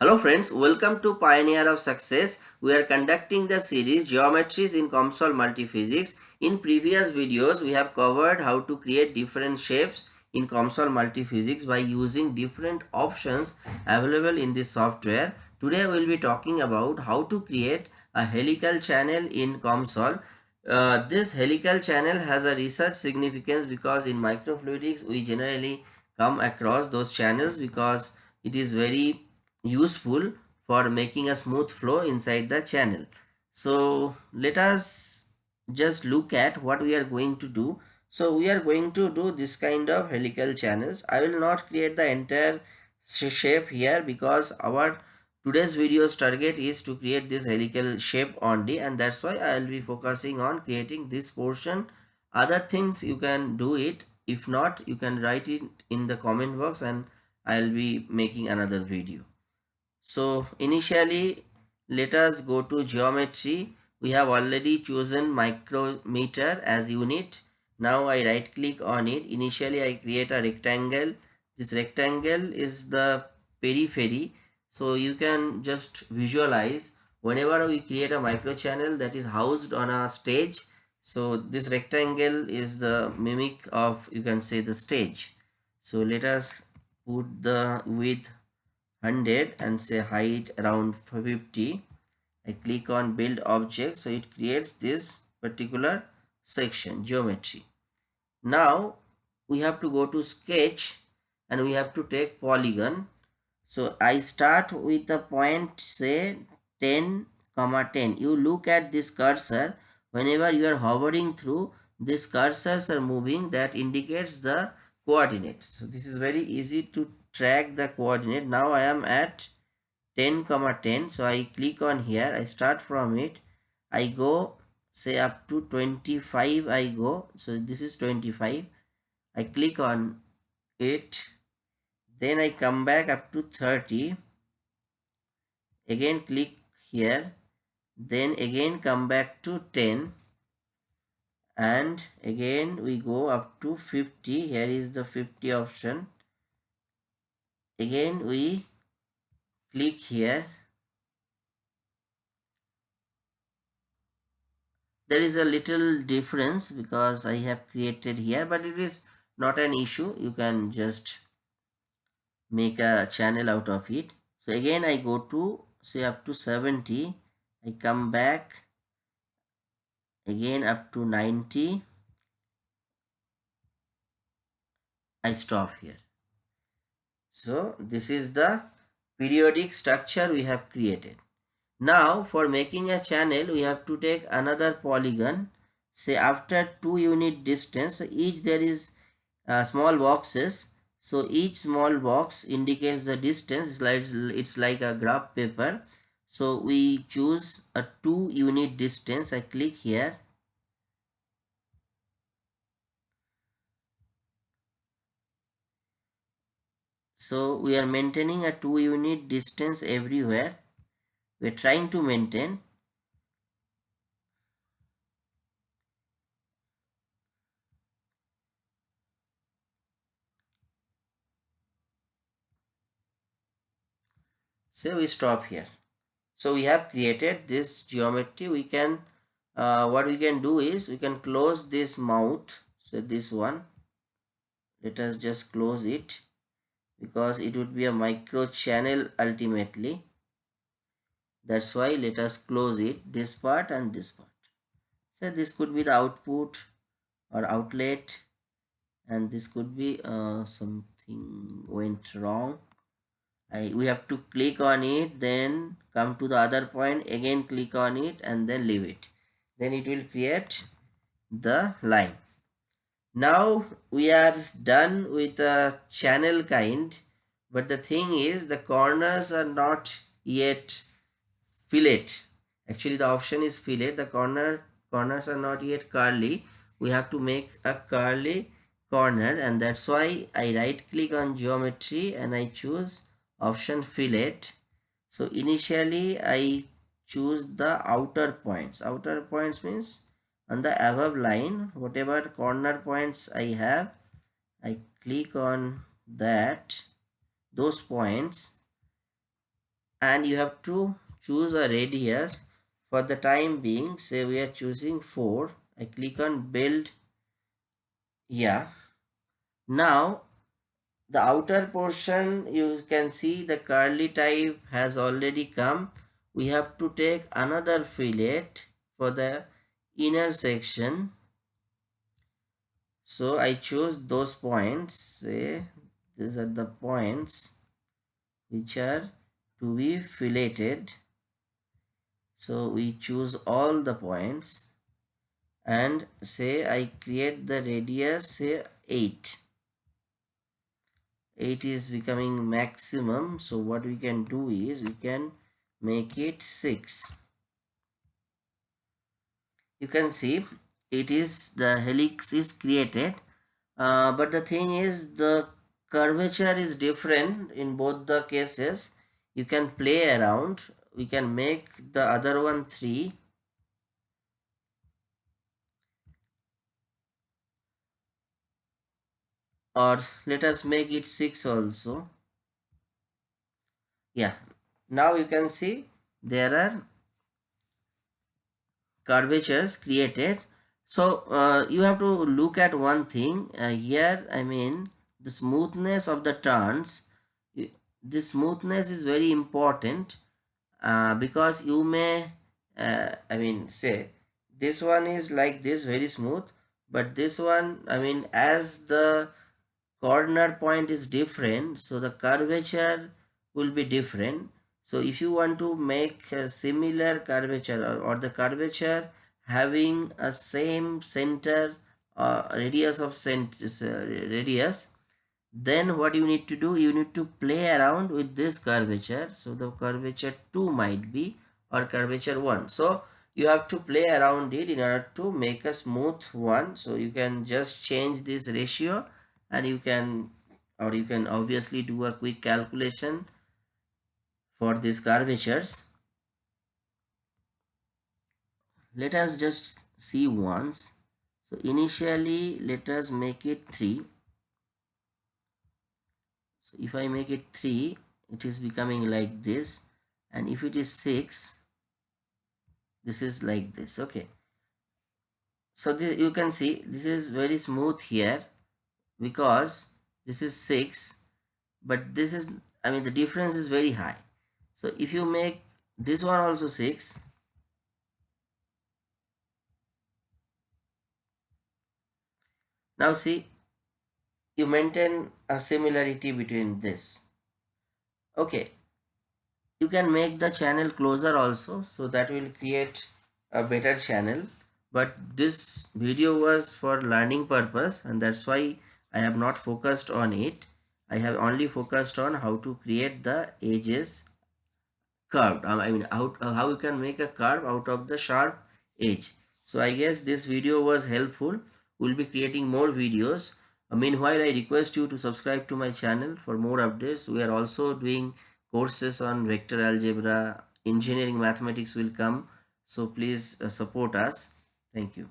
Hello friends, welcome to Pioneer of Success. We are conducting the series Geometries in COMSOL Multiphysics. In previous videos, we have covered how to create different shapes in COMSOL Multiphysics by using different options available in this software. Today we will be talking about how to create a helical channel in COMSOL. Uh, this helical channel has a research significance because in microfluidics we generally come across those channels because it is very useful for making a smooth flow inside the channel. So let us just look at what we are going to do. So we are going to do this kind of helical channels. I will not create the entire shape here because our today's video's target is to create this helical shape only and that's why I will be focusing on creating this portion. Other things you can do it. If not, you can write it in the comment box and I'll be making another video. So initially let us go to geometry. We have already chosen micrometer as unit. Now I right click on it. Initially I create a rectangle. This rectangle is the periphery. So you can just visualize whenever we create a micro channel that is housed on a stage. So this rectangle is the mimic of you can say the stage. So let us put the width 100 and say height around 50 I click on build object so it creates this particular section geometry. Now we have to go to sketch and we have to take polygon. So I start with the point say 10 comma 10 you look at this cursor. Whenever you are hovering through these cursors are moving that indicates the coordinate. So this is very easy to track the coordinate. Now i am at 10 comma 10 so i click on here. I start from it. I go say up to 25 i go. So this is 25 i click on it. Then i come back up to 30 again click here. Then again come back to 10 and again we go up to 50 here is the 50 option again we click here. There is a little difference because I have created here but it is not an issue. You can just make a channel out of it. So again I go to say up to 70 I come back again up to 90 I stop here so this is the periodic structure we have created. Now for making a channel we have to take another polygon. Say after 2 unit distance each there is uh, small boxes. So each small box indicates the distance. It's like, it's like a graph paper. So we choose a 2 unit distance. I click here so we are maintaining a 2 unit distance everywhere. We're trying to maintain. So we stop here. So we have created this geometry. We can uh, what we can do is we can close this mouth. So this one. Let us just close it because it would be a micro channel ultimately. That's why let us close it this part and this part. So this could be the output or outlet and this could be uh, something went wrong. I, we have to click on it then come to the other point again click on it and then leave it. Then it will create the line now we are done with the channel kind but the thing is the corners are not yet fillet actually the option is fillet the corner corners are not yet curly. We have to make a curly corner and that's why I right click on geometry and I choose option fillet so initially I choose the outer points. Outer points means on the above line whatever corner points I have I click on that those points. And you have to choose a radius. For the time being say we are choosing 4 I click on build yeah now the outer portion you can see the curly type has already come. We have to take another fillet for the inner section so I choose those points. Say these are the points which are to be filleted. So we choose all the points. And say I create the radius say 8 8 is becoming maximum. So what we can do is we can make it 6 you can see it is the helix is created uh, but the thing is the curvature is different in both the cases. You can play around. We can make the other one 3 or let us make it 6 also. Yeah. Now you can see there are curvatures created. So uh, you have to look at one thing uh, here i mean the smoothness of the turns. The smoothness is very important uh, because you may uh, i mean say this one is like this very smooth but this one i mean as the corner point is different so the curvature will be different so if you want to make a similar curvature or, or the curvature having a same center uh, radius of cent uh, radius then what you need to do you need to play around with this curvature. So the curvature 2 might be or curvature 1 so you have to play around it in order to make a smooth one. So you can just change this ratio and you can or you can obviously do a quick calculation for these curvatures. Let us just see once. So initially let us make it 3 so if I make it 3 it is becoming like this. And if it is 6 this is like this. Okay. So this, you can see this is very smooth here because this is 6 but this is I mean the difference is very high so if you make this one also 6 now see you maintain a similarity between this okay you can make the channel closer also so that will create a better channel but this video was for learning purpose and that's why I have not focused on it. I have only focused on how to create the edges curved. I mean, how, uh, how you can make a curve out of the sharp edge. So I guess this video was helpful. We'll be creating more videos. Uh, meanwhile, I request you to subscribe to my channel for more updates. We are also doing courses on vector algebra, engineering mathematics will come. So please uh, support us. Thank you.